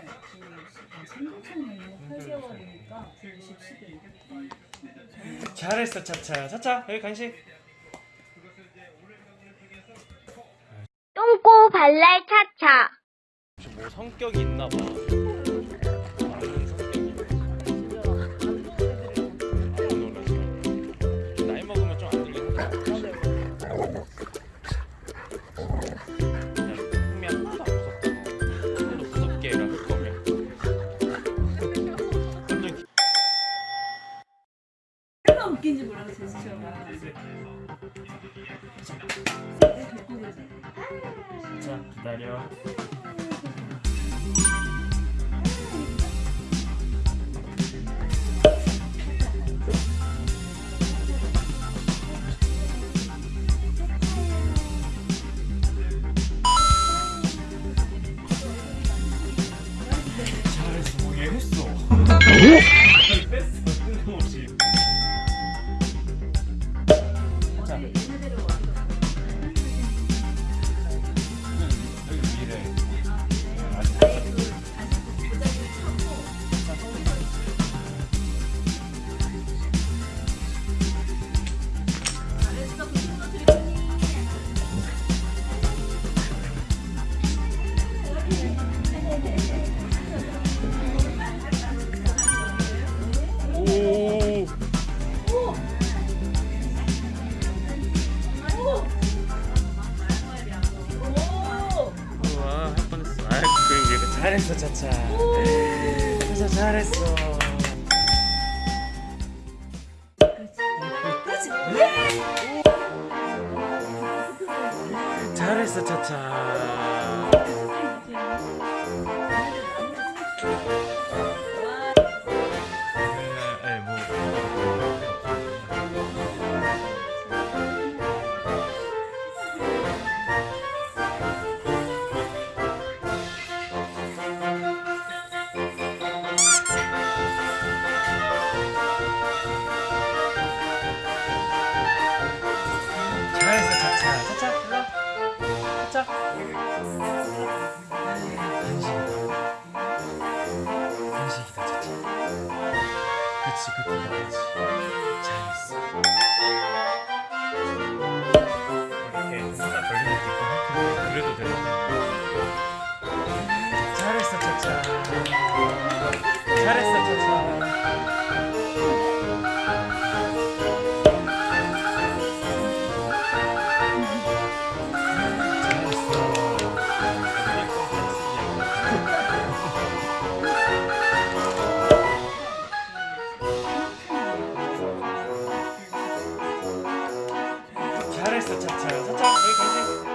그 8개월이니까 10, 11. 잘했어 차차 차차 여기 간식 똥꼬 발랄 차차. 뭐 성격이 있나 봐 다른 성격이 안 놀랐어 나이 먹으면 좀안 들리는 자 기다려 뺐어 잘했어 차차 차차 잘했어. 잘했어 차차 그치 그때 말하지 잘했어 이렇게 하나 걸리는 게 있고 할 텐데 그래도 되나? 잘했어 차차 잘했어 차차 잘했어 차차. 차차 여기까지